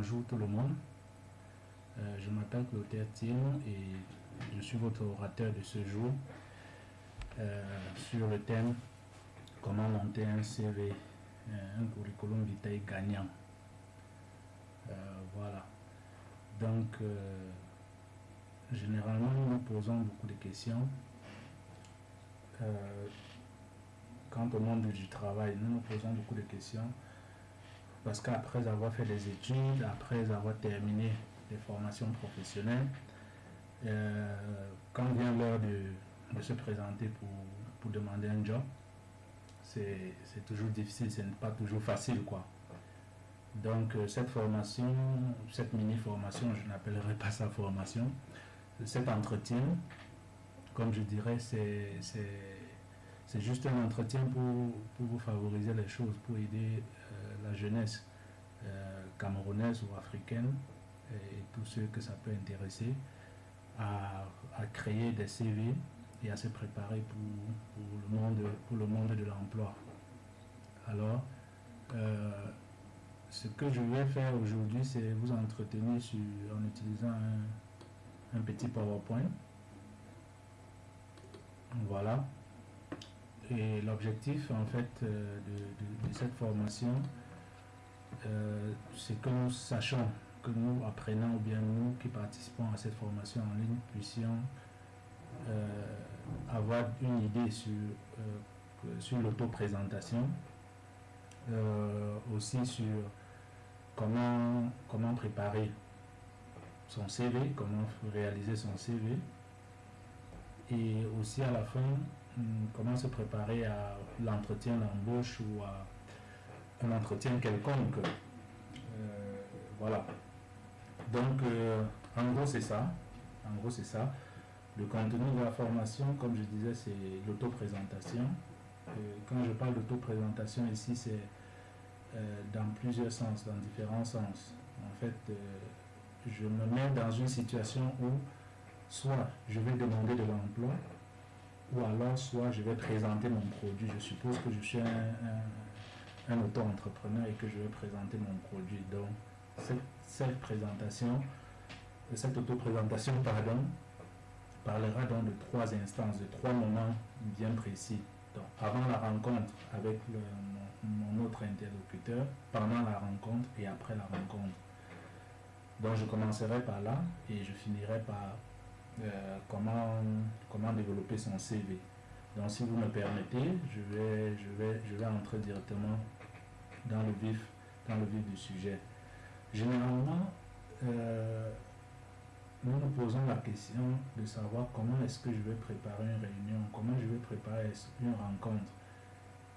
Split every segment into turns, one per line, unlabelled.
bonjour tout le monde. Euh, je m'appelle Clotaire Tim et je suis votre orateur de ce jour euh, sur le thème Comment monter un CV, un curriculum vitae gagnant. voilà. Donc, généralement, nous nous posons beaucoup de questions quant au monde du travail, nous nous posons beaucoup de questions parce qu'après avoir fait des études, après avoir terminé des formations professionnelles, euh, quand vient l'heure de, se présenter pour, pour, demander un job, c'est toujours difficile, ce n'est pas toujours facile. quoi. Donc euh, cette formation, cette mini-formation, je n'appellerai pas ça formation, cet entretien, comme je dirais, c'est juste un entretien pour, vous favoriser les choses, pour aider la jeunesse euh, camerounaise ou africaine et, tous ceux que ça peut intéresser à, créer des CV et à se préparer pour, le, monde, de l'emploi. Alors, euh, ce que je vais faire aujourd'hui, c'est vous entretenir sur, en utilisant un, un petit PowerPoint. Voilà. Et l'objectif en fait euh, de, cette formation, euh, c'est que nous sachions, que nous apprenons ou bien nous qui participons à cette formation en ligne puissions euh, avoir une idée sur, sur l'auto-présentation, aussi sur comment, comment préparer son CV, comment réaliser son CV, et aussi à la fin Hmm, comment se préparer à l'entretien d'embauche ou à un entretien quelconque. Euh, voilà. Donc, euh, en gros, c'est ça. En gros, c'est ça. Le contenu de la formation, comme je disais, c'est l'auto-présentation. Euh, quand je parle d'auto-présentation ici, c'est dans plusieurs sens, dans différents sens. En fait, je me mets dans une situation où soit je vais demander de l'emploi, ou alors soit je vais présenter mon produit. Je suppose que je suis un, auto-entrepreneur et que je vais présenter mon produit. Donc, cette, présentation, cette auto-présentation, pardon, parlera donc de trois instances, de trois moments bien précis. Donc, avant la rencontre avec mon, autre interlocuteur, pendant la rencontre et après la rencontre. Donc, je commencerai par là et je finirai par euh, comment, comment développer son CV. Donc si vous me permettez, je vais, je vais, je vais entrer directement dans le vif, dans le vif du sujet. Généralement, euh, nous nous posons la question de savoir comment est-ce que je vais préparer une réunion, comment je vais préparer une rencontre.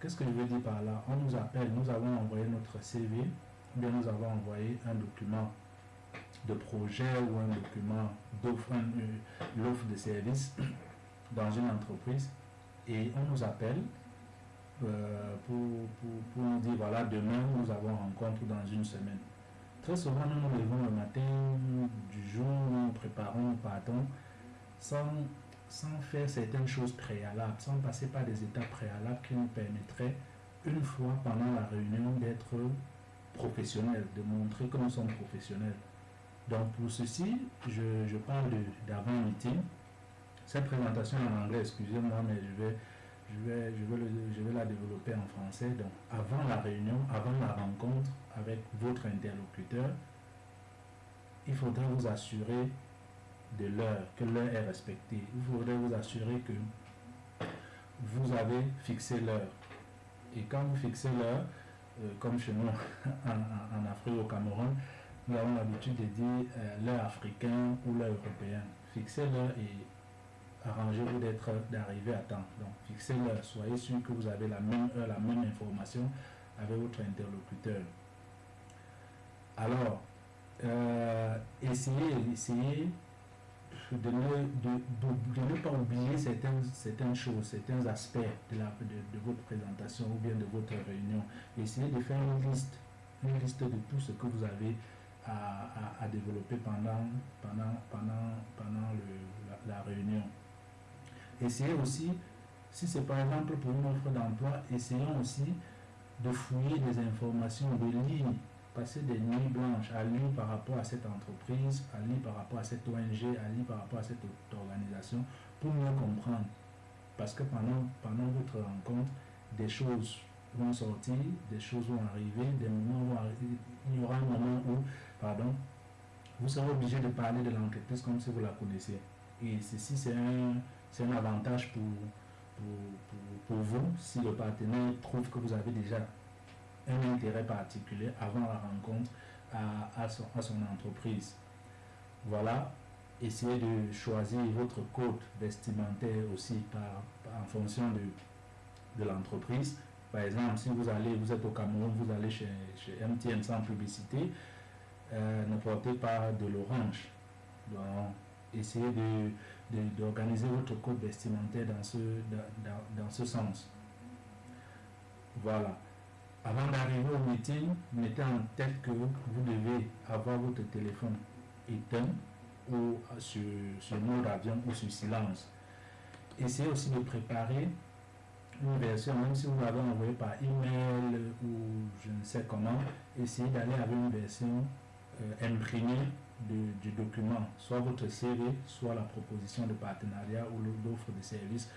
Qu'est-ce que je veux dire par là? On nous appelle, nous avons envoyé notre CV, ou bien nous avons envoyé un document de projet ou un document d'offre, l'offre de service dans une entreprise et on nous appelle euh, pour, pour, nous dire voilà demain nous avons rencontre dans une semaine. Très souvent nous nous levons le matin du jour, nous préparons, nous partons sans, sans faire certaines choses préalables, sans passer par des étapes préalables qui nous permettraient une fois pendant la réunion d'être professionnels, de montrer que nous sommes professionnels. Donc pour ceci, je, parle d'avant-meeting. Cette présentation en anglais, excusez-moi, mais je vais, je, vais, je, vais la développer en français. Donc avant la réunion, avant la rencontre avec votre interlocuteur, il faudrait vous assurer de l'heure, que l'heure est respectée. Il faudrait vous assurer que vous avez fixé l'heure. Et quand vous fixez l'heure, euh, comme chez nous en, en Afrique, au Cameroun, nous avons l'habitude de dire euh, l'heure africaine ou l'heure européenne. Fixez l'heure et arrangez-vous d'être d'arriver à temps. Donc fixez l'heure, soyez sûr que vous avez la même heure, la même information avec votre interlocuteur. Alors, euh, essayez, essayez de ne, de, pas oublier certaines, certaines choses, certains aspects de, la, de, votre présentation ou bien de votre réunion. Essayez de faire une liste, une liste de tout ce que vous avez à, développer pendant, pendant, pendant, pendant la, réunion. Essayez aussi, si c'est par exemple pour une offre d'emploi, essayons aussi de fouiller des informations, de lire passer des nuits blanches à lire par rapport à cette entreprise, à lire par rapport à cette ONG, à lire par rapport à cette organisation pour mieux comprendre. Parce que pendant, pendant votre rencontre, des choses vont sortir, des choses vont arriver, des moments vont arriver. Il y aura un moment où, pardon, vous serez obligé de parler de l'entreprise comme si vous la connaissiez. Et ceci, c'est un, un avantage pour, pour, vous si le partenaire trouve que vous avez déjà un intérêt particulier avant la rencontre à, son, à son entreprise. Voilà, essayez de choisir votre code vestimentaire aussi par, en fonction de, de l'entreprise. Par exemple, si vous allez, vous êtes au Cameroun, vous allez chez, chez MTN sans publicité, euh, ne portez pas de l'orange. Donc, essayez d'organiser votre code vestimentaire dans ce, dans, ce sens. Voilà. Avant d'arriver au meeting, mettez en tête que vous devez avoir votre téléphone éteint ou sur, sur mode avion ou sur silence. Essayez aussi de préparer une version, même si vous l'avez envoyé par email ou je ne sais comment, essayez d'aller avec une version euh, imprimée du document, soit votre CV, soit la proposition de partenariat ou l'offre de service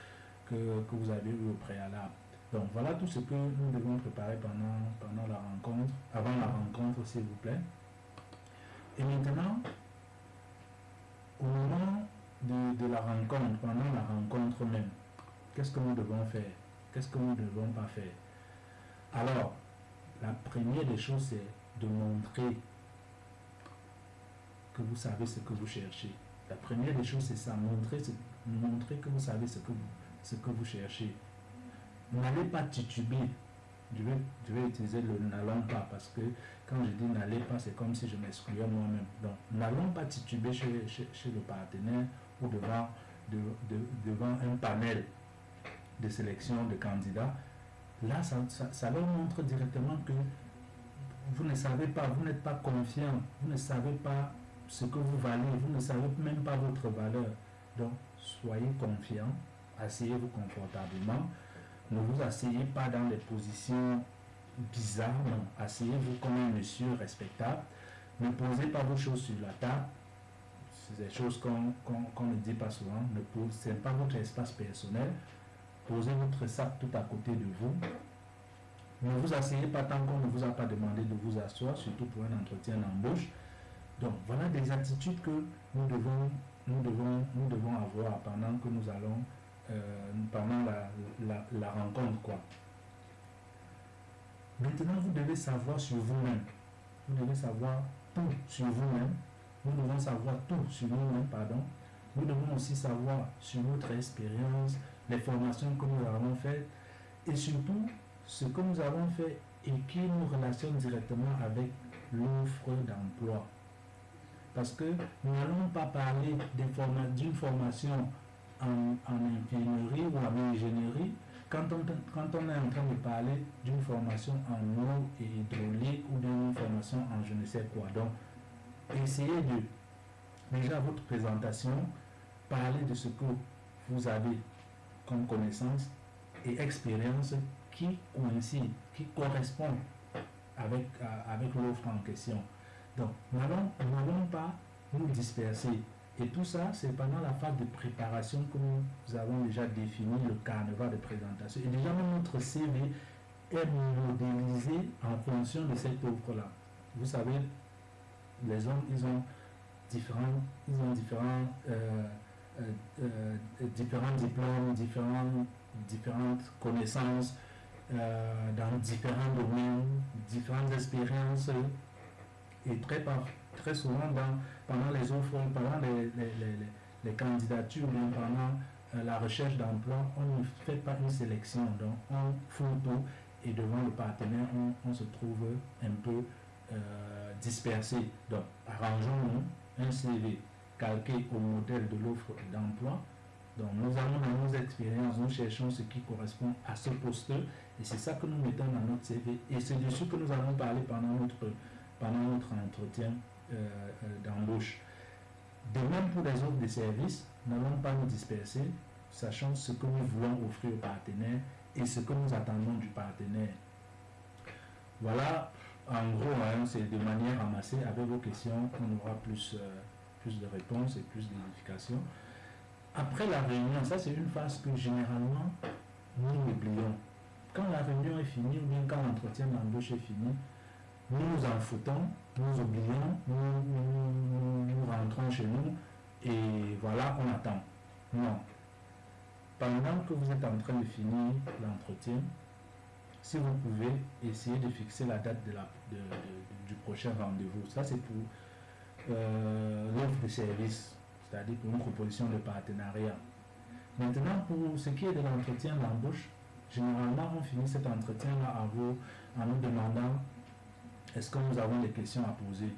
que, que vous avez eu au préalable. Donc voilà tout ce que nous devons préparer pendant, pendant la rencontre, avant la rencontre s'il vous plaît. Et maintenant, au moment de, la rencontre, pendant la rencontre même, qu'est-ce que nous devons faire? Qu'est-ce que nous ne devons pas faire? Alors, la première des choses, c'est de montrer que vous savez ce que vous cherchez. La première des choses, c'est ça, montrer, montrer que vous savez ce que vous, ce que vous cherchez n'allez pas tituber. Je vais, je vais utiliser le n'allons pas parce que quand je dis n'allez pas, c'est comme si je m'excluais moi-même. Donc, n'allons pas tituber chez, chez, le partenaire ou devant, de, devant un panel de sélection de candidats. Là, ça, ça, leur montre directement que vous ne savez pas, vous n'êtes pas confiant, vous ne savez pas ce que vous valez, vous ne savez même pas votre valeur. Donc, soyez confiant, asseyez-vous confortablement. Ne vous asseyez pas dans des positions bizarres, non. Asseyez-vous comme un monsieur respectable. Ne posez pas vos choses sur la table. C'est des choses qu'on ne dit pas souvent. Ce n'est pas votre espace personnel. Posez votre sac tout à côté de vous. Ne vous asseyez pas tant qu'on ne vous a pas demandé de vous asseoir, surtout pour un entretien d'embauche. Donc voilà des attitudes que nous devons, nous devons, nous devons avoir pendant que nous allons euh, pendant la, rencontre. Quoi. Maintenant, vous devez savoir sur vous-même. Vous devez savoir tout sur vous-même. Nous devons savoir tout sur nous-mêmes, pardon. Nous devons aussi savoir sur notre expérience, les formations que nous avons faites et surtout ce que nous avons fait et qui nous relationne directement avec l'offre d'emploi. Parce que nous n'allons pas parler d'une formation en, ingénierie ou en ingénierie, quand on, quand on est en train de parler d'une formation en eau et hydraulique ou d'une formation en je ne sais quoi. Donc, essayez de, déjà votre présentation, parler de ce que vous avez comme connaissance et expérience qui coïncide, qui correspond avec, avec l'offre en question. Donc, n'allons pas nous disperser et tout ça, c'est pendant la phase de préparation que nous avons déjà défini le carnaval de présentation. Et déjà, notre CV est modélisé en fonction de cette offre-là. Vous savez, les hommes, ils ont différents, ils ont différents, euh, euh, euh, différents diplômes, différentes connaissances dans différents domaines, différentes expériences. Et très, très souvent, pendant les offres, pendant les, les, candidatures, pendant euh, la recherche d'emploi, on ne fait pas une sélection. Donc, on fout tout et devant le partenaire, on, se trouve un peu euh, dispersé. Donc, arrangeons-nous un CV calqué au modèle de l'offre d'emploi. Donc, nous avons dans nos expériences, nous cherchons ce qui correspond à ce poste et c'est ça que nous mettons dans notre CV. Et c'est dessus que nous allons parler pendant notre, pendant notre entretien euh, euh, d'embauche. De même pour les offres de services, n'allons pas nous disperser, sachant ce que nous voulons offrir au partenaire et ce que nous attendons du partenaire. Voilà en gros, hein, c'est de manière ramassée. Avec vos questions, on aura plus, euh, plus de réponses et plus d'édification. Après la réunion, ça c'est une phase que généralement nous oublions. Quand la réunion est finie ou bien quand l'entretien d'embauche est fini, nous nous en foutons, nous oublions, nous, nous rentrons chez nous et voilà, on attend. Non. Pendant que vous êtes en train de finir l'entretien, si vous pouvez essayer de fixer la date de la, du prochain rendez-vous. Ça, c'est pour euh, l'offre de service, c'est-à-dire pour une proposition de partenariat. Maintenant, pour ce qui est de l'entretien d'embauche, généralement, on finit cet entretien-là à vous en nous demandant est-ce que nous avons des questions à poser?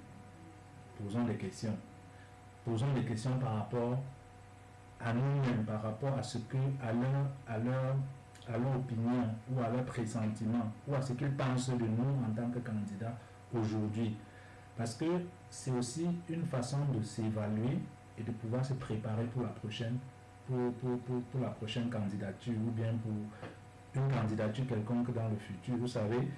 Posons des questions. Posons des questions par rapport à nous-mêmes, par rapport à ce que, à leur, à leur à leur opinion ou à leur pressentiment ou à ce qu'ils pensent de nous en tant que candidats aujourd'hui. Parce que c'est aussi une façon de s'évaluer et de pouvoir se préparer pour la prochaine, pour, pour, pour, la prochaine candidature ou bien pour une candidature quelconque dans le futur. Vous savez,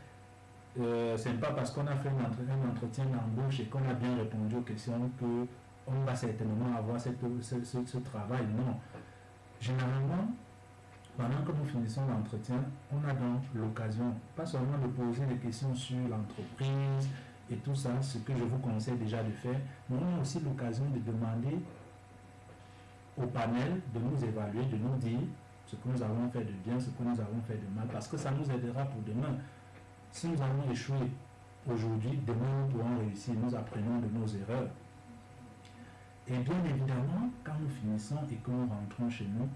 euh, ce n'est pas parce qu'on a fait un entretien d'embauche et qu'on a bien répondu aux questions que on va certainement avoir ce, ce travail. Non. Généralement, pendant que nous finissons l'entretien, on a donc l'occasion, pas seulement de poser des questions sur l'entreprise et tout ça, ce que je vous conseille déjà de faire, mais on a aussi l'occasion de demander au panel de nous évaluer, de nous dire ce que nous avons fait de bien, ce que nous avons fait de mal, parce que ça nous aidera pour demain. Si nous avons échoué aujourd'hui, demain nous pourrons réussir, nous apprenons de nos erreurs. Et bien évidemment, quand nous finissons et que nous rentrons chez nous,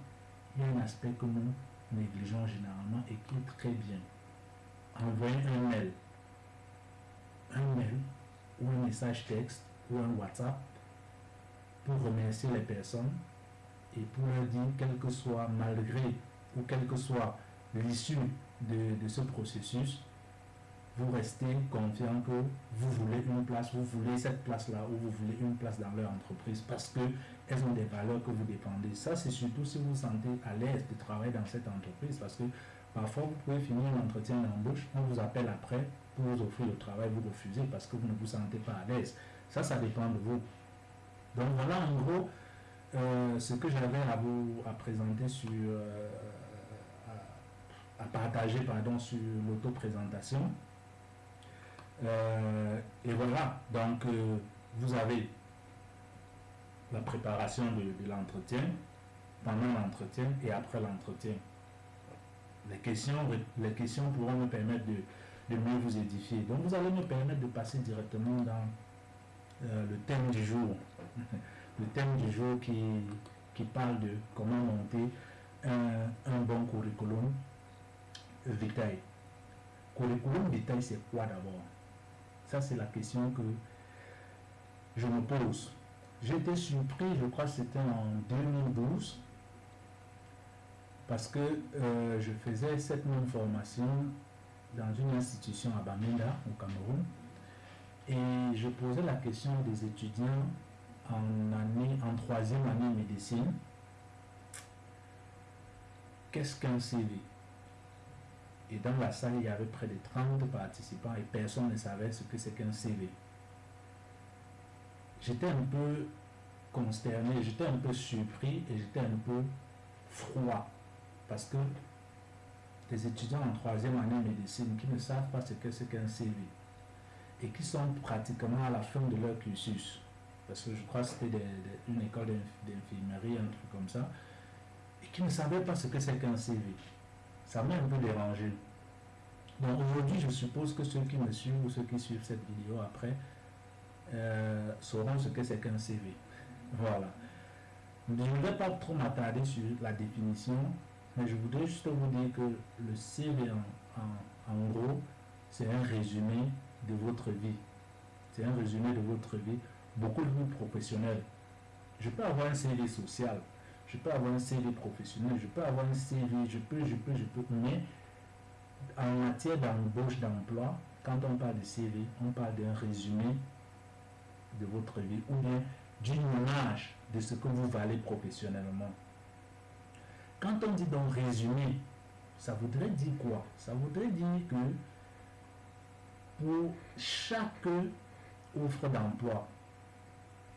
il y a un aspect que nous négligeons généralement et qui est très bien. Envoyer un mail, un mail ou un message texte ou un WhatsApp pour remercier les personnes et pour leur dire, quel que soit, malgré ou quel que soit l'issue de, de ce processus, vous restez confiant que vous voulez une place, vous voulez cette place-là ou vous voulez une place dans leur entreprise parce qu'elles ont des valeurs que vous dépendez. Ça, c'est surtout si vous vous sentez à l'aise de travailler dans cette entreprise parce que parfois vous pouvez finir l'entretien d'embauche, on vous appelle après pour vous offrir le travail, vous refusez parce que vous ne vous sentez pas à l'aise. Ça, ça dépend de vous. Donc voilà en gros euh, ce que j'avais à vous à présenter sur... Euh, à, à partager pardon, sur l'auto-présentation. Euh, et voilà, donc euh, vous avez la préparation de, l'entretien, pendant l'entretien et après l'entretien. Les questions, les questions pourront me permettre de, mieux vous édifier. Donc vous allez me permettre de passer directement dans euh, le thème du jour. le thème du jour qui, parle de comment monter un, un bon curriculum vitae. Curriculum vitae, c'est quoi d'abord? Ça, c'est la question que je me pose. J'étais surpris, je crois que c'était en 2012, parce que euh, je faisais cette même formation dans une institution à Bamenda, au Cameroun, et je posais la question des étudiants en, année, en troisième année médecine. Qu'est-ce qu'un CV et dans la salle, il y avait près de 30 participants et personne ne savait ce que c'est qu'un CV. J'étais un peu consterné, j'étais un peu surpris et j'étais un peu froid parce que des étudiants en troisième année médecine qui ne savent pas ce que c'est qu'un CV et qui sont pratiquement à la fin de leur cursus, parce que je crois que c'était une école d'infirmerie, un truc comme ça, et qui ne savaient pas ce que c'est qu'un CV ça m'a un peu dérangé. Donc aujourd'hui, je suppose que ceux qui me suivent ou ceux qui suivent cette vidéo après euh, sauront ce que c'est qu'un CV. Voilà. Je ne vais pas trop m'attarder sur la définition, mais je voudrais juste vous dire que le CV, en, en gros, c'est un résumé de votre vie. C'est un résumé de votre vie, beaucoup de vous professionnels. Je peux avoir un CV social, je peux avoir un CV professionnel, je peux avoir un CV, je peux, je peux, je peux, mais en matière d'embauche d'emploi, quand on parle de CV, on parle d'un résumé de votre vie ou bien d'une image de ce que vous valez professionnellement. Quand on dit donc résumé, ça voudrait dire quoi? Ça voudrait dire que pour chaque offre d'emploi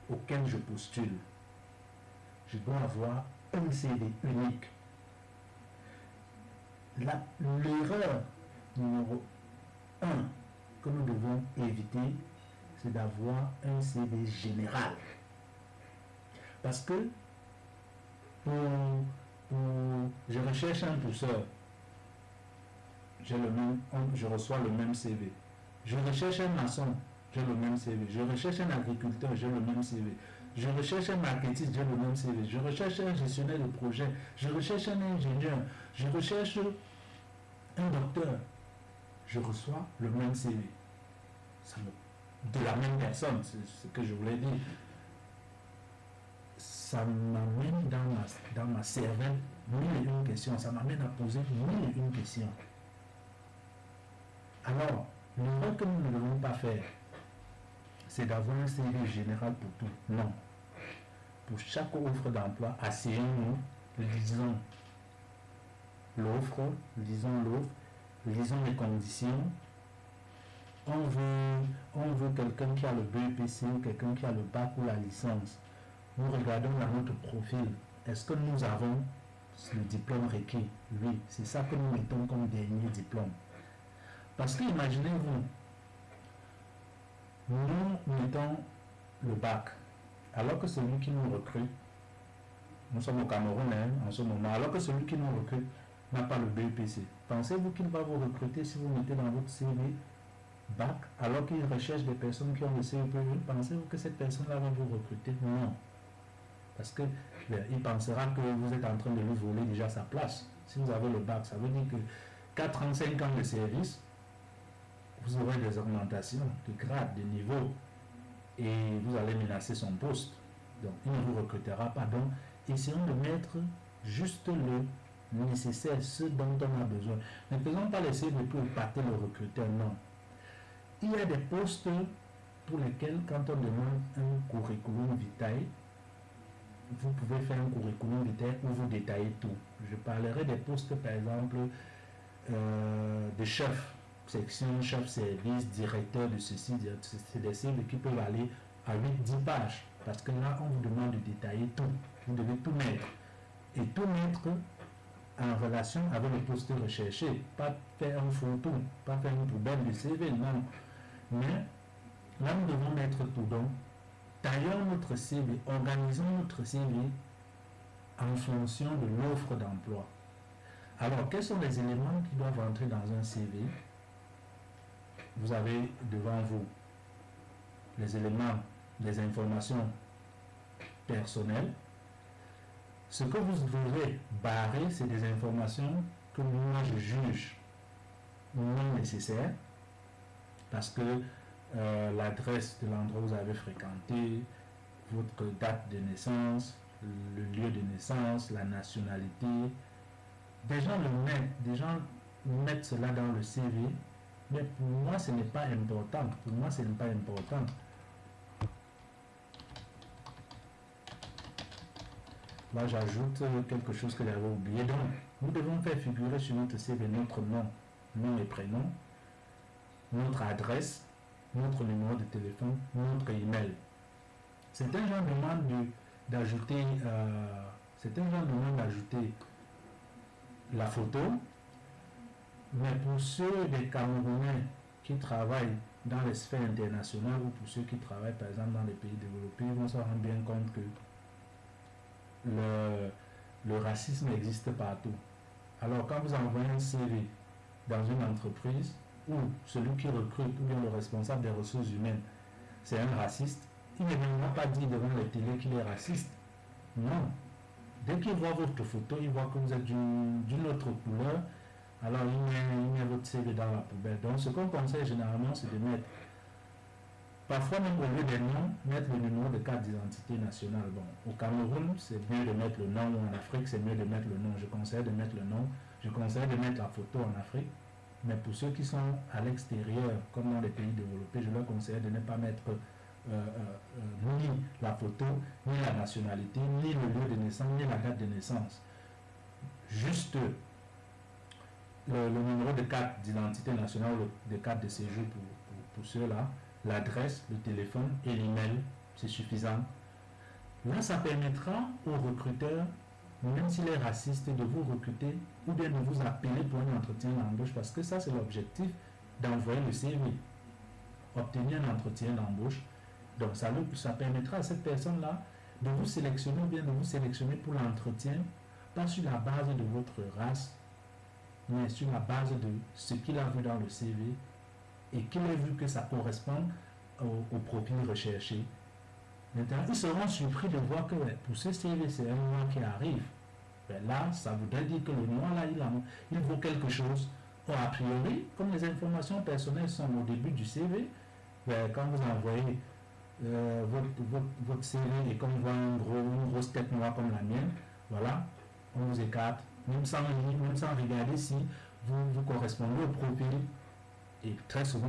auquel je postule, je dois avoir un CV unique. L'erreur numéro un que nous devons éviter, c'est d'avoir un CV général. Parce que je recherche un pousseur, le même, je reçois le même CV. Je recherche un maçon, j'ai le même CV. Je recherche un agriculteur, j'ai le même CV. Je recherche un marketing, j'ai le même CV. Je recherche un gestionnaire de projet. Je recherche un ingénieur. Je recherche un docteur. Je reçois le même CV. de la même personne, c'est ce que je voulais dire. Ça m'amène dans ma, dans ma cervelle mille et une questions. Ça m'amène à poser mille et une questions. Alors, l'erreur que nous ne devons pas faire, c'est d'avoir un CV général pour tout. Non. Pour chaque offre d'emploi, asseyons-nous, lisons l'offre, lisons l'offre, lisons les conditions. On veut, on veut quelqu'un qui a le BEPC ou quelqu'un qui a le bac ou la licence. Nous regardons dans notre profil. Est-ce que nous avons le diplôme requis? Oui, c'est ça que nous mettons comme dernier diplôme. Parce que imaginez-vous, nous mettons le bac, alors que celui qui nous recrute, nous sommes au Cameroun hein, en ce moment, alors que celui qui nous recrute n'a pas le BEPC. Pensez-vous qu'il va vous recruter si vous mettez dans votre CV bac, alors qu'il recherche des personnes qui ont le CEPE Pensez-vous que cette personne-là va vous recruter? Non. Parce que ben, pensera que vous êtes en train de lui voler déjà sa place. Si vous avez le bac, ça veut dire que 4 ans, 5 ans de service, vous aurez des augmentations de grade, de niveau, et vous allez menacer son poste. Donc, il ne vous recrutera pas. Donc, essayons de mettre juste le nécessaire, ce dont on a besoin. Ne faisons pas laisser de pour épater le recruteur, non. Il y a des postes pour lesquels, quand on demande un curriculum vitae, vous pouvez faire un curriculum vitae où vous détaillez tout. Je parlerai des postes, par exemple, euh, de section, chef service, directeur de ceci, c'est des cibles qui peuvent aller à 8-10 pages. Parce que là, on vous demande de détailler tout. Vous devez tout mettre. Et tout mettre en relation avec le poste recherché. Pas faire un photo, pas faire une poubelle de CV, non. Mais là, nous devons mettre tout. Donc, taillons notre CV, organisons notre CV en fonction de l'offre d'emploi. Alors, quels sont les éléments qui doivent entrer dans un CV vous avez devant vous les éléments, les informations personnelles. Ce que vous devrez barrer, c'est des informations que moi je juge non nécessaires parce que euh, l'adresse de l'endroit où vous avez fréquenté, votre date de naissance, le lieu de naissance, la nationalité. Des gens le mettent, des gens mettent cela dans le CV mais pour moi, ce n'est pas important. Pour moi, ce n'est pas important. Là, j'ajoute quelque chose que j'avais oublié. Donc, nous devons faire figurer sur notre CV notre nom, nom et prénom, notre adresse, notre numéro de téléphone, notre email. C'est un genre demande d'ajouter, euh, c'est un genre demande d'ajouter la photo, mais pour ceux des Camerounais qui travaillent dans les sphères internationales ou pour ceux qui travaillent par exemple dans les pays développés, ils vont se rendre bien compte que le, racisme existe partout. Alors quand vous envoyez un CV dans une entreprise où celui qui recrute ou bien le responsable des ressources humaines, c'est un raciste, il ne viendra pas dire devant les télé qu'il est raciste. Non. Dès qu'il voit votre photo, il voit que vous êtes d'une autre couleur, alors il met, votre CV dans la poubelle. Donc ce qu'on conseille généralement, c'est de mettre, parfois même au lieu des noms, mettre le numéro de carte d'identité nationale. Bon, au Cameroun, c'est mieux de mettre le nom, en Afrique, c'est mieux de mettre le nom. Je conseille de mettre le nom, je conseille de mettre la photo en Afrique. Mais pour ceux qui sont à l'extérieur, comme dans les pays développés, je leur conseille de ne pas mettre euh, euh, euh, ni la photo, ni la nationalité, ni le lieu de naissance, ni la date de naissance. Juste le, numéro de carte d'identité nationale de carte de séjour pour, pour ceux-là, l'adresse, le téléphone et l'email, c'est suffisant. Là, ça permettra aux recruteurs, même s'il est raciste, de vous recruter ou bien de vous appeler pour un entretien d'embauche, parce que ça, c'est l'objectif d'envoyer le CV, obtenir un entretien d'embauche. Donc, ça, ça permettra à cette personne-là de vous sélectionner ou bien de vous sélectionner pour l'entretien, pas sur la base de votre race, mais sur la base de ce qu'il a vu dans le CV et qu'il ait vu que ça correspond au, profil recherché. Maintenant, ils seront surpris de voir que pour ce CV, c'est un mois qui arrive. Ben là, ça voudrait dire que le mois là, il, a, il vaut quelque chose. A priori, comme les informations personnelles sont au début du CV, ben, quand vous envoyez euh, votre, CV et qu'on voit une grosse tête noire comme la mienne, voilà, on vous écarte, même sans, regarder si vous, vous correspondez au profil. Et très souvent,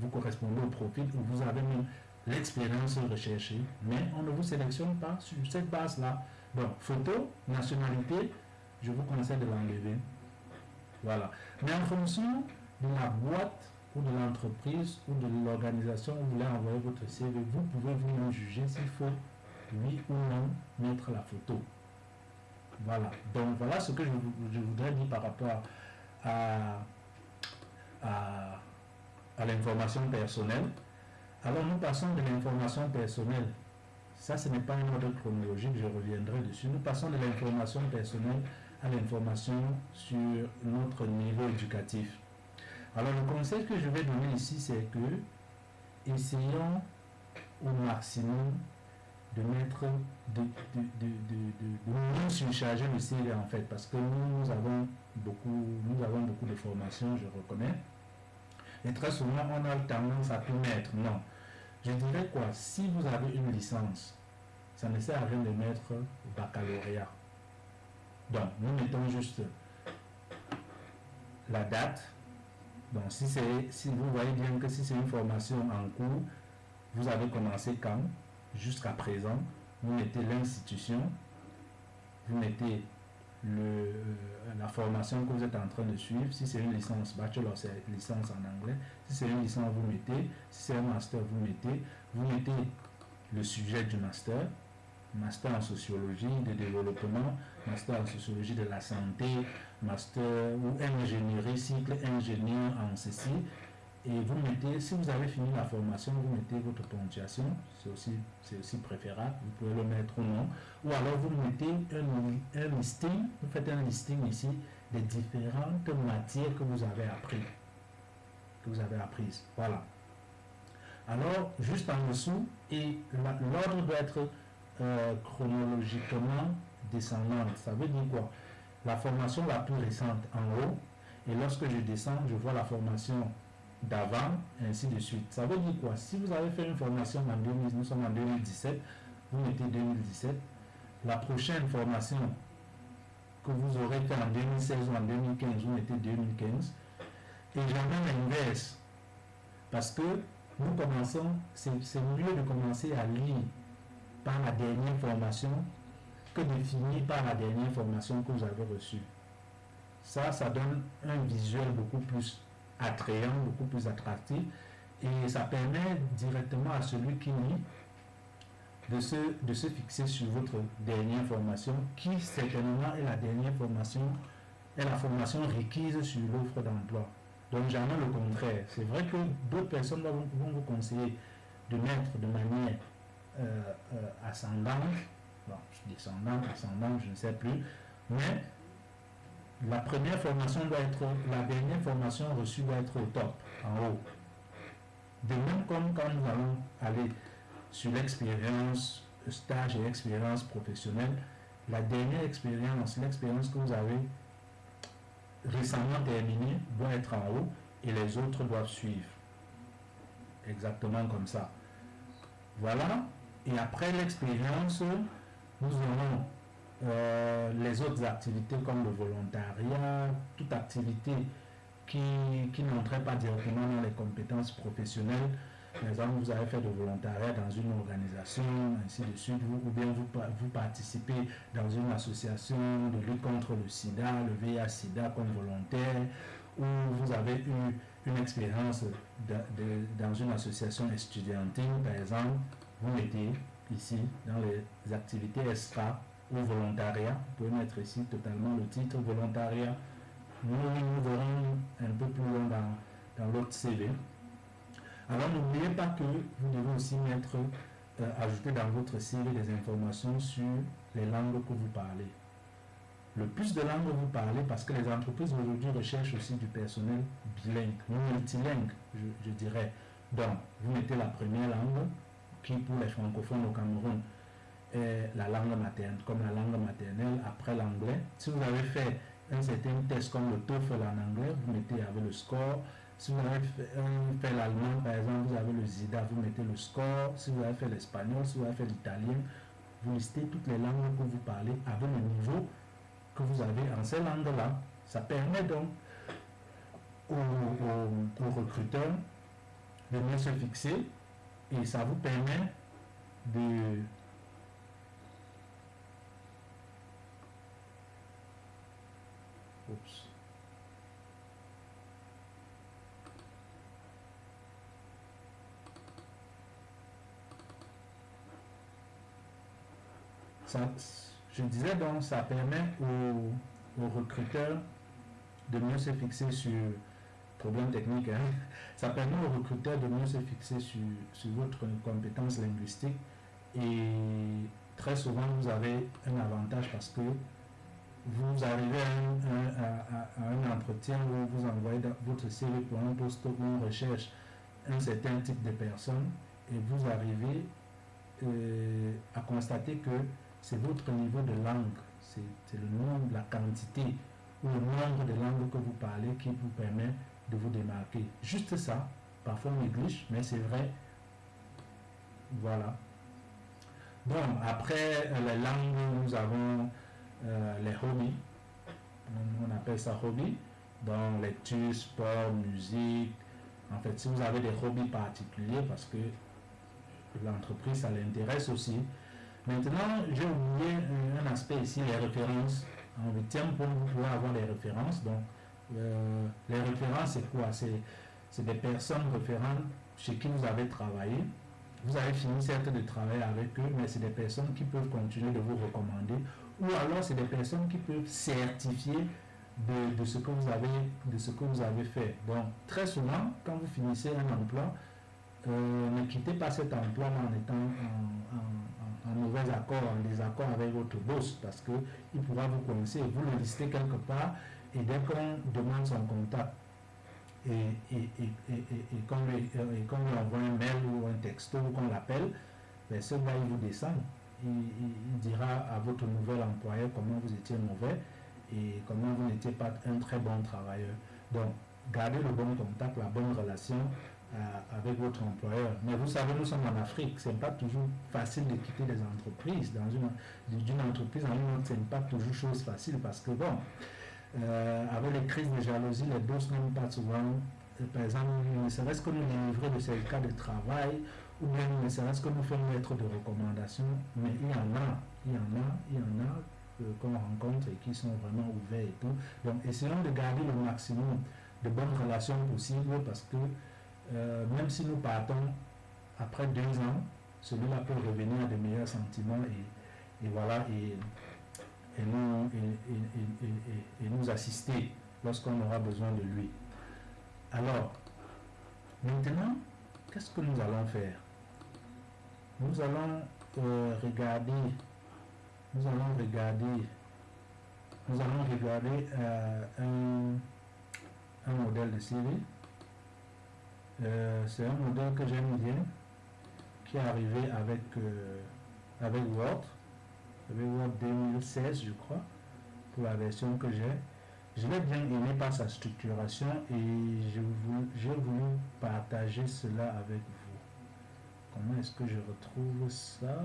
vous, correspondez au profil où vous avez même l'expérience recherchée, mais on ne vous sélectionne pas sur cette base-là. Donc, photo, nationalité, je vous conseille de l'enlever. Voilà. Mais en fonction de la boîte ou de l'entreprise ou de l'organisation où vous voulez envoyer votre CV, vous pouvez vous juger s'il faut, oui ou non, mettre la photo. Voilà. Donc voilà ce que je, voudrais dire par rapport à, à, l'information personnelle. Alors nous passons de l'information personnelle. Ça, ce n'est pas un ordre chronologique, je reviendrai dessus. Nous passons de l'information personnelle à l'information sur notre niveau éducatif. Alors le conseil que je vais donner ici, c'est que essayons au maximum de mettre, de, de, de, de, surcharger le CV en fait, parce que nous, nous avons beaucoup, nous avons beaucoup de formations, je reconnais. Et très souvent, on a tendance à tout mettre. Non. Je dirais quoi? Si vous avez une licence, ça ne sert à rien de mettre baccalauréat. Donc, nous mettons juste la date, donc, si, si vous voyez bien que si c'est une formation en cours, vous avez commencé quand? Jusqu'à présent, vous mettez l'institution, vous mettez euh, la formation que vous êtes en train de suivre. Si c'est une licence bachelor, c'est licence en anglais. Si c'est une licence, vous mettez. Si c'est un master, vous mettez. Vous mettez le sujet du master, master en sociologie de développement, master en sociologie de la santé, master ou ingénierie, cycle ingénieur en ceci. Et vous mettez, si vous avez fini la formation, vous mettez votre ponctuation, c'est aussi, aussi préférable, vous pouvez le mettre ou non. Ou alors vous mettez un, un listing, vous faites un listing ici des différentes matières que vous avez appris, que vous avez apprises. Voilà. Alors, juste en dessous, et l'ordre doit être euh, chronologiquement descendante. Ça veut dire quoi? La formation la plus récente en haut, et lorsque je descends, je vois la formation d'avant, ainsi de suite. Ça veut dire quoi? Si vous avez fait une formation en 2000, nous sommes en 2017, vous mettez 2017. La prochaine formation que vous aurez fait en 2016 ou en 2015, vous mettez 2015. Et jamais l'inverse. Parce que nous commençons, c'est mieux de commencer à lire par la dernière formation que de finir par la dernière formation que vous avez reçue. Ça, ça donne un visuel beaucoup plus attrayant, beaucoup plus attractif et ça permet directement à celui qui lit de se, de se fixer sur votre dernière formation qui certainement est la dernière formation, est la formation requise sur l'offre d'emploi. Donc jamais le contraire. C'est vrai que d'autres personnes vont, vous conseiller de mettre de manière euh, euh, ascendante, bon, descendante, ascendante, je ne sais plus, mais la première formation doit être, la dernière formation reçue doit être au top, en haut. De même comme quand nous allons aller sur l'expérience, stage et expérience professionnelle, la dernière expérience, l'expérience que vous avez récemment terminée doit être en haut et les autres doivent suivre. Exactement comme ça. Voilà. Et après l'expérience, nous aurons euh, les autres activités comme le volontariat, toute activité qui, qui n'entrait pas directement dans les compétences professionnelles. Par exemple, vous avez fait de volontariat dans une organisation, ainsi de suite, ou bien vous, vous participez dans une association de lutte contre le sida, le VIH-sida comme volontaire, ou vous avez eu une expérience dans une association estudiantine, par exemple, vous mettez ici dans les activités extra ou volontariat. Vous pouvez mettre ici totalement le titre volontariat. Nous, nous verrons un peu plus loin dans, dans l'autre CV. Alors n'oubliez pas que vous devez aussi mettre, euh, ajouter dans votre CV des informations sur les langues que vous parlez. Le plus de langues vous parlez, parce que les entreprises aujourd'hui recherchent aussi du personnel bilingue, multilingue, je, je dirais. Donc, vous mettez la première langue, qui pour les francophones au Cameroun est la langue maternelle, comme la langue maternelle après l'anglais. Si vous avez fait un certain test comme le TOEFL en anglais, vous mettez avec le score. Si vous avez fait, l'allemand, par exemple, vous avez le ZIDA, vous mettez le score. Si vous avez fait l'espagnol, si vous avez fait l'italien, vous listez toutes les langues que vous parlez avec le niveau que vous avez en ces langues-là. Ça permet donc aux recruteurs de mieux se fixer et ça vous permet de Je disais donc, ça permet aux, aux recruteurs de mieux se fixer sur problème technique. Hein. Ça permet aux recruteurs de mieux se fixer sur, sur votre compétence linguistique et très souvent vous avez un avantage parce que vous arrivez à un, entretien où vous envoyez votre CV pour un poste où on recherche un certain type de personnes et vous arrivez euh, à constater que c'est votre niveau de langue, c'est le nombre, la quantité ou le nombre de langues que vous parlez qui vous permet de vous démarquer. Juste ça, parfois on néglige, mais c'est vrai. Voilà. Bon, après euh, les langues, nous avons euh, les hobbies. On appelle ça hobby. Donc lecture, sport, musique. En fait, si vous avez des hobbies particuliers, parce que l'entreprise, ça l'intéresse aussi. Maintenant, j'ai oublié un, aspect ici, les références. En huitième point, vous pouvez avoir les références. Donc, euh, les références, c'est quoi? C'est des personnes référentes chez qui vous avez travaillé. Vous avez fini certes de travailler avec eux, mais c'est des personnes qui peuvent continuer de vous recommander. Ou alors, c'est des personnes qui peuvent certifier de, ce que vous avez, de ce que vous avez fait. Donc, très souvent, quand vous finissez un emploi, euh, ne quittez pas cet emploi en étant en, mauvais accord, en désaccord avec votre boss, parce qu'il pourra vous connaître, vous le listez quelque part, et dès qu'on demande son contact et, et, et, et qu'on lui, envoie un mail ou un texto ou qu'on l'appelle, ben, ce il vous descend. Il, dira à votre nouvel employeur comment vous étiez mauvais et comment vous n'étiez pas un très bon travailleur. Donc, gardez le bon contact, la bonne relation avec votre employeur. Mais vous savez, nous sommes en Afrique, ce n'est pas toujours facile de quitter des entreprises. Dans une, d'une entreprise en une autre, ce n'est pas toujours chose facile parce que, bon, euh, avec les crises de jalousie, les boss n'aiment pas souvent, euh, par exemple, ne serait-ce que nous délivrer de ces cas de travail, ou bien ne serait-ce que nous faire une lettre de recommandation, mais il y en a, il y en a, il y en a euh, qu'on rencontre et qui sont vraiment ouverts et tout. Donc, essayons de garder le maximum de bonnes relations possibles parce que même si nous partons après deux ans, celui-là peut revenir à de meilleurs sentiments et, voilà, et nous, assister lorsqu'on aura besoin de lui. Alors, maintenant, qu'est-ce que nous allons faire? Nous allons euh, regarder, nous allons regarder, nous allons regarder euh, un, modèle de CV. Euh, c'est un modèle que j'aime bien, qui est arrivé avec, avec Word. Word 2016, je crois, pour la version que j'ai. Je l'ai bien aimé par sa structuration et j'ai voulu partager cela avec vous. Comment est-ce que je retrouve ça?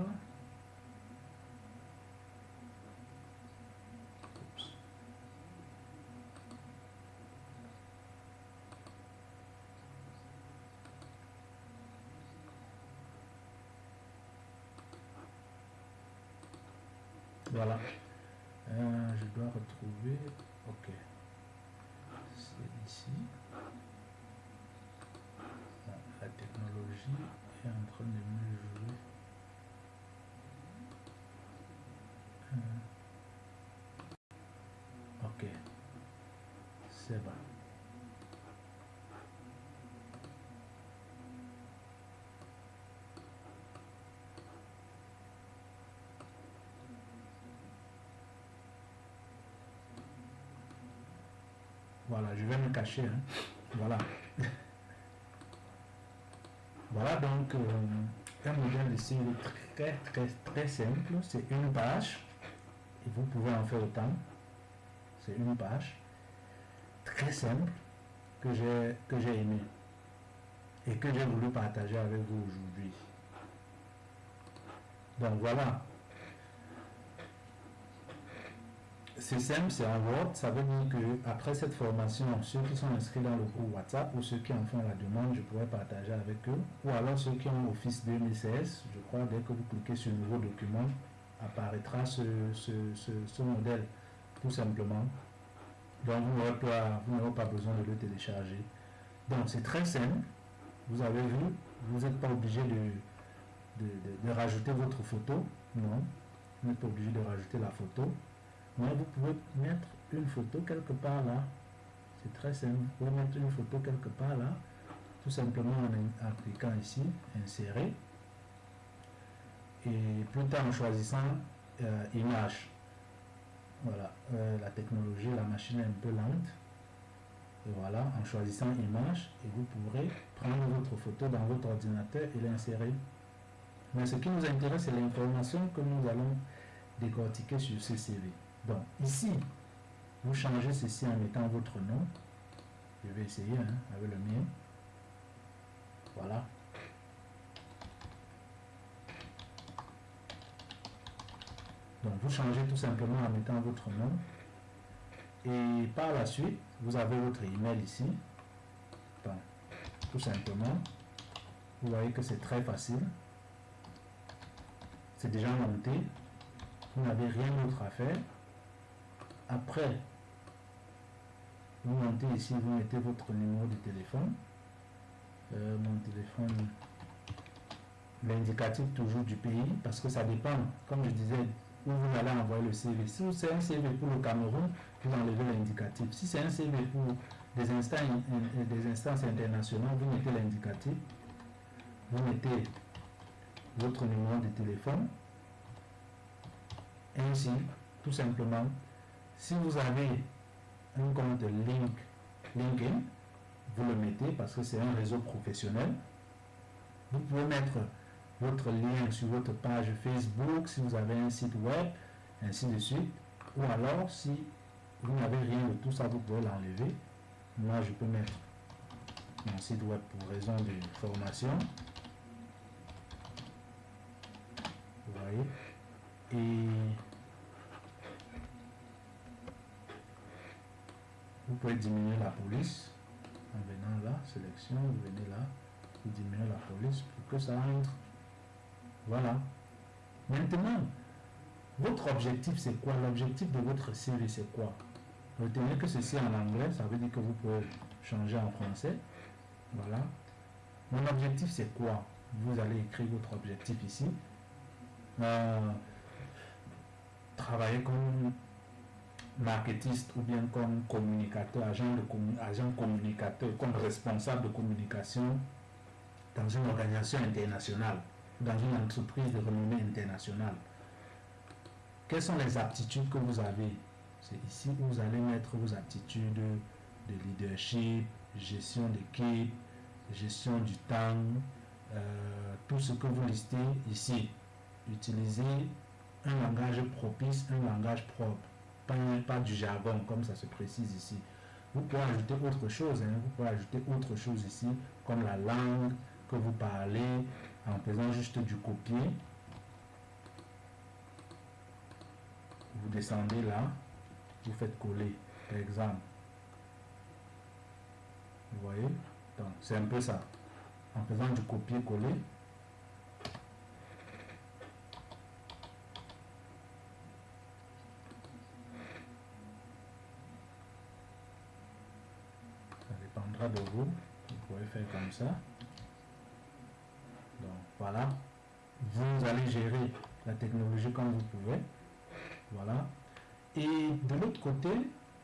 Voilà. Euh, je dois retrouver. Ok. C'est ici. technologie est en train de me jouer. Euh, Ok. C'est bon. Voilà, je vais me cacher. hein. Voilà. Voilà donc euh, un modèle de CV très très très simple. C'est une page et vous pouvez en faire autant. C'est une page très simple que j'ai que j'ai aimé et que j'ai voulu partager avec vous aujourd'hui. Donc voilà. C'est simple, c'est en Word. Ça veut dire que après cette formation, ceux qui sont inscrits dans le groupe WhatsApp ou ceux qui en font la demande, je pourrais partager avec eux. Ou alors ceux qui ont Office 2016, je crois, dès que vous cliquez sur Nouveau document, apparaîtra ce, ce, ce, modèle, tout simplement. Donc vous n'aurez pas, pas besoin de le télécharger. Donc c'est très simple. Vous avez vu, vous n'êtes pas obligé de, de- de rajouter votre photo. Non, vous n'êtes pas obligé de rajouter la photo. Mais vous pouvez mettre une photo quelque part là. C'est très simple. Vous pouvez mettre une photo quelque part là. Tout simplement en, cliquant ici, insérer. Et plus tard en choisissant euh, image. Voilà, euh, la technologie, la machine est un peu lente. Et voilà, en choisissant image, et vous pourrez prendre votre photo dans votre ordinateur et l'insérer. Mais ce qui nous intéresse, c'est l'information que nous allons décortiquer sur ce CV. Donc, ici, vous changez ceci en mettant votre nom. Je vais essayer hein, avec le mien. Voilà. Donc, vous changez tout simplement en mettant votre nom. Et par la suite, vous avez votre email ici. Donc, tout simplement, vous voyez que c'est très facile. C'est déjà monté. Vous n'avez rien d'autre à faire. Après, vous montez ici, vous mettez votre numéro de téléphone. Euh, mon téléphone, l'indicatif toujours du pays, parce que ça dépend, comme je disais, où vous allez envoyer le CV. Si c'est un CV pour le Cameroun, vous enlevez l'indicatif. Si c'est un CV pour des instances, des instances internationales, vous mettez l'indicatif. Vous mettez votre numéro de téléphone. Ainsi, tout simplement, si vous avez un compte Link, LinkedIn, vous le mettez parce que c'est un réseau professionnel. Vous pouvez mettre votre lien sur votre page Facebook si vous avez un site web, ainsi de suite. Ou alors, si vous n'avez rien de tout ça, vous pouvez l'enlever. Moi, je peux mettre mon site web pour raison de formation. Vous voyez? Et vous pouvez diminuer la police en venant là, sélection, vous venez là, vous diminuez la police pour que ça entre. Voilà. Maintenant, votre objectif c'est quoi? L'objectif de votre CV c'est quoi? Retenez que ceci en anglais, ça veut dire que vous pouvez changer en français. Voilà. Mon objectif c'est quoi? Vous allez écrire votre objectif ici. Euh, travailler comme marketiste ou bien comme communicateur, agent, de agent communicateur, comme responsable de communication dans une organisation internationale, dans une entreprise de renommée internationale. Quelles sont les aptitudes que vous avez? C'est ici où vous allez mettre vos aptitudes de leadership, gestion d'équipe, gestion du temps, euh, tout ce que vous listez ici. Utilisez un langage propice, un langage propre pas, du jargon comme ça se précise ici. Vous pouvez ajouter autre chose, hein, vous pouvez ajouter autre chose ici, comme la langue que vous parlez, en faisant juste du copier. Vous descendez là, vous faites coller, par exemple. Vous voyez? C'est un peu ça. En faisant du copier-coller, De vous. Vous pouvez faire comme ça. Voilà. Vous allez gérer la technologie comme vous pouvez. Voilà. Et de l'autre côté,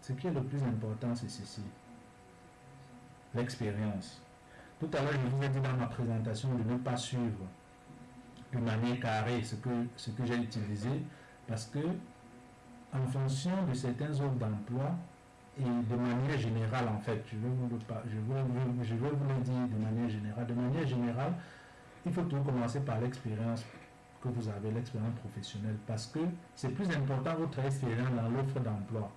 ce qui est le plus important, c'est ceci. L'expérience. Tout à l'heure, je vous ai dit dans ma présentation de ne pas suivre de manière carrée ce que, ce que j'ai utilisé parce que en fonction de certains offres d'emploi et de manière générale en fait, je vais, vous le, je, vais, je vais vous le dire de manière générale, de manière générale, il faut toujours commencer par l'expérience que vous avez, l'expérience professionnelle, parce que c'est plus important votre expérience dans l'offre d'emploi.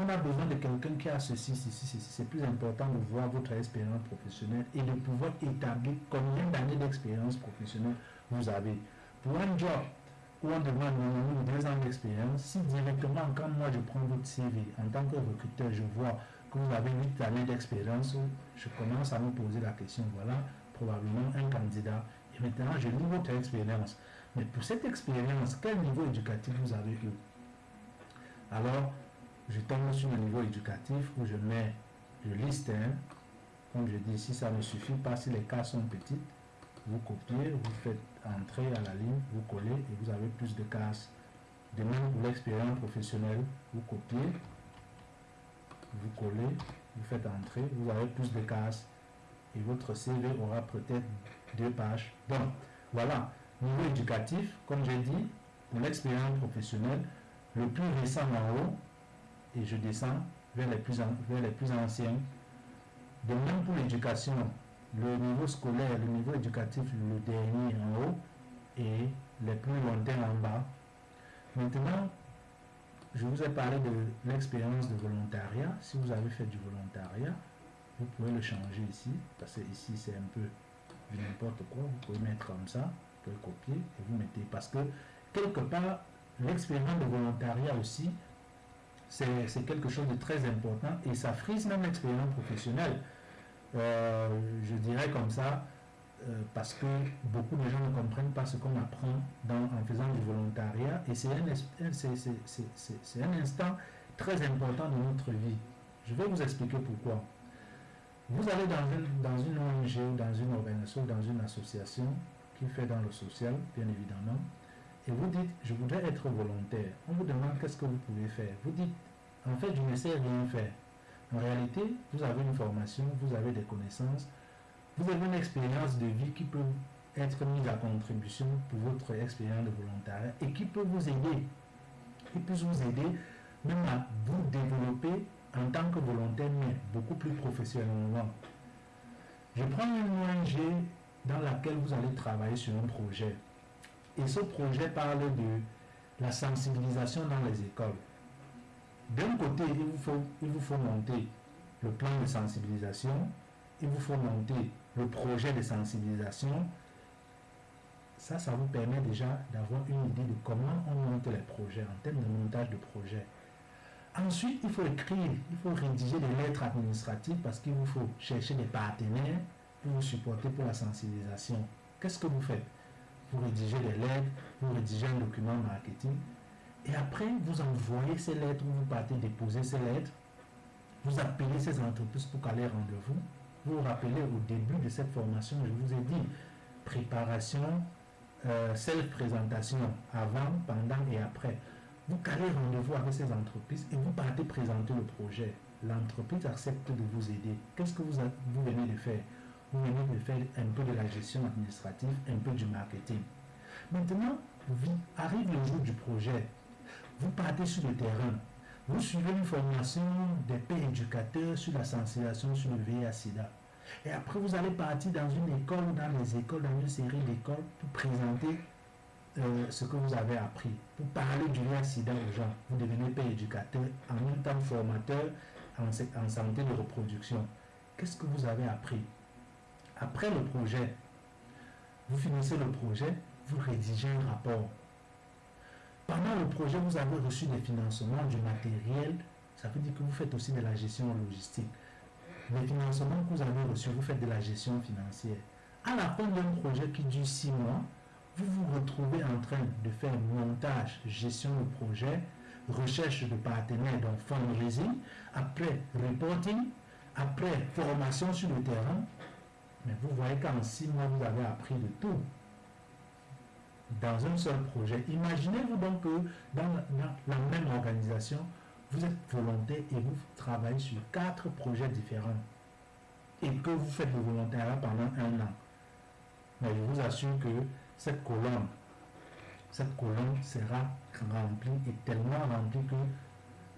On a besoin de quelqu'un qui a ceci, ceci, ceci. C'est plus important de voir votre expérience professionnelle et de pouvoir établir combien d'années d'expérience professionnelle vous avez. Pour un job où on demande minimum deux ans d'expérience, si directement, quand moi je prends votre CV en tant que recruteur, je vois que vous avez 8 années d'expérience, je commence à me poser la question, voilà, probablement un candidat. Et maintenant, je lis votre expérience. Mais pour cette expérience, quel niveau éducatif vous avez eu? Alors, je tombe sur le niveau éducatif où je mets, je liste, hein, comme je dis, si ça ne suffit pas, si les cas sont petits, vous copiez, vous faites entrer à la ligne, vous collez et vous avez plus de cases. De même pour l'expérience professionnelle, vous copiez, vous collez, vous faites entrer, vous avez plus de cases et votre CV aura peut-être deux pages. Bon, voilà. Niveau éducatif, comme j'ai dit, pour l'expérience professionnelle, le plus récent en haut, et je descends vers les plus, vers les plus anciens. De même pour l'éducation, le niveau scolaire, le niveau éducatif, le dernier en haut, et les plus lointains en bas. Maintenant, je vous ai parlé de l'expérience de volontariat. Si vous avez fait du volontariat, vous pouvez le changer ici, parce que ici c'est un peu n'importe quoi. Vous pouvez mettre comme ça, vous pouvez copier et vous mettez. Parce que quelque part, l'expérience de volontariat aussi, c'est quelque chose de très important et ça frise même l'expérience professionnelle. Euh, je dirais comme ça, euh, parce que beaucoup de gens ne comprennent pas ce qu'on apprend en faisant du volontariat et c'est un, instant très important de notre vie. Je vais vous expliquer pourquoi. Vous allez dans une, dans une ONG, dans une organisation, dans une association qui fait dans le social, bien évidemment, et vous dites, je voudrais être volontaire. On vous demande qu'est-ce que vous pouvez faire? Vous dites, en fait, je ne sais rien faire. En réalité, vous avez une formation, vous avez des connaissances, vous avez une expérience de vie qui peut être mise à contribution pour votre expérience de volontariat et qui peut vous aider, qui peut vous aider même à vous développer en tant que volontaire, mais beaucoup plus professionnellement. Je prends une ONG dans laquelle vous allez travailler sur un projet. Et ce projet parle de la sensibilisation dans les écoles. D'un côté, il vous, faut, monter le plan de sensibilisation, il vous faut monter le projet de sensibilisation. Ça, ça vous permet déjà d'avoir une idée de comment on monte les projets en termes de montage de projet. Ensuite, il faut écrire, il faut rédiger des lettres administratives parce qu'il vous faut chercher des partenaires pour vous supporter pour la sensibilisation. Qu'est-ce que vous faites? Vous rédigez des lettres, vous rédigez un document marketing et après, vous envoyez ces lettres, vous partez déposer ces lettres, vous appelez ces entreprises pour qu'elles aient rendez-vous. Vous vous rappelez au début de cette formation, je vous ai dit préparation, euh, self-présentation avant, pendant et après. Vous calez rendez-vous avec ces entreprises et vous partez présenter le projet. L'entreprise accepte de vous aider. Qu'est-ce que vous, vous venez de faire? Vous venez de faire un peu de la gestion administrative, un peu du marketing. Maintenant, arrive le jour du projet. Vous partez sur le terrain. Vous suivez une formation des pères éducateurs sur la sensibilisation sur le VIH-Sida. Et après, vous allez partir dans une école dans les écoles, dans une série d'écoles pour présenter euh, ce que vous avez appris, pour parler du VIH-Sida aux gens. Vous devenez père éducateur, en même temps formateur en, en santé de reproduction. Qu'est-ce que vous avez appris? Après le projet, vous finissez le projet, vous rédigez un rapport pendant le projet, vous avez reçu des financements, du matériel. Ça veut dire que vous faites aussi de la gestion logistique. Les financements que vous avez reçus, vous faites de la gestion financière. À la fin d'un projet qui dure six mois, vous vous retrouvez en train de faire montage, gestion de projet, recherche de partenaires, donc fundraising, après reporting, après formation sur le terrain. Mais vous voyez qu'en six mois, vous avez appris de tout. Dans un seul projet. Imaginez-vous donc que dans la, même organisation, vous êtes volontaire et vous travaillez sur quatre projets différents et que vous faites le volontariat pendant un an. Mais je vous assure que cette colonne, cette colonne sera remplie et tellement remplie que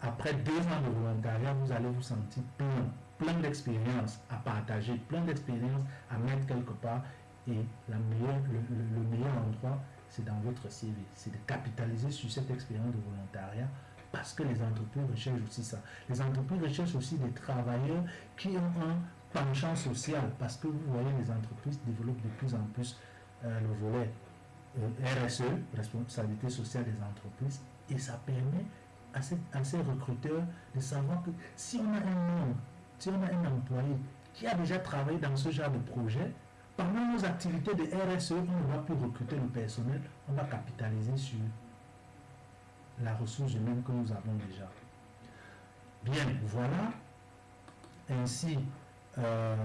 après deux ans de volontariat, vous allez vous sentir plein, plein d'expériences à partager, plein d'expériences à mettre quelque part. Et le meilleur endroit, c'est dans votre CV. C'est de capitaliser sur cette expérience de volontariat parce que les entreprises recherchent aussi ça. Les entreprises recherchent aussi des travailleurs qui ont un penchant social parce que vous voyez, les entreprises développent de plus en plus euh, le volet euh, RSE, responsabilité sociale des entreprises, et ça permet à ces, recruteurs de savoir que si on a un homme, si on a un employé qui a déjà travaillé dans ce genre de projet, pendant nos activités de RSE, on ne va plus recruter le personnel, on va capitaliser sur la ressource humaine que nous avons déjà. Bien, voilà ainsi euh,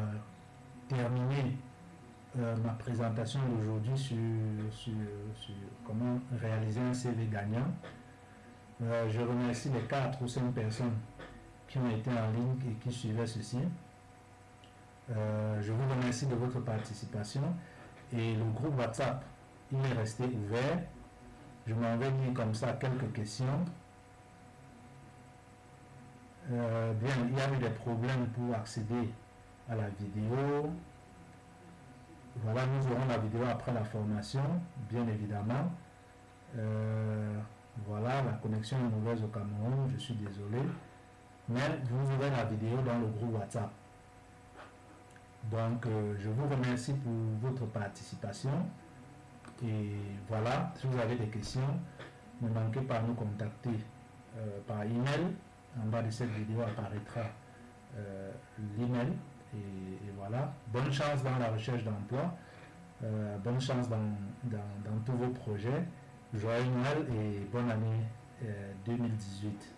terminé euh, ma présentation d'aujourd'hui sur, comment réaliser un CV gagnant. Euh, je remercie les quatre ou cinq personnes qui ont été en ligne et qui suivaient ceci. Euh, je vous remercie de votre participation et le groupe WhatsApp, il est resté ouvert. Je m'en vais lire comme ça quelques questions. Euh, bien, il y a eu des problèmes pour accéder à la vidéo. Voilà, nous aurons la vidéo après la formation, bien évidemment. Euh, voilà, la connexion est mauvaise au Cameroun, je suis désolé. Mais vous aurez la vidéo dans le groupe WhatsApp. Donc, euh, je vous remercie pour votre participation. Et voilà, si vous avez des questions, ne manquez pas à nous contacter euh, par email. En bas de cette vidéo apparaîtra euh, l'email. Et, voilà, bonne chance dans la recherche d'emploi. bonne chance dans, dans, tous vos projets. Joyeux Noël et bonne année 2018.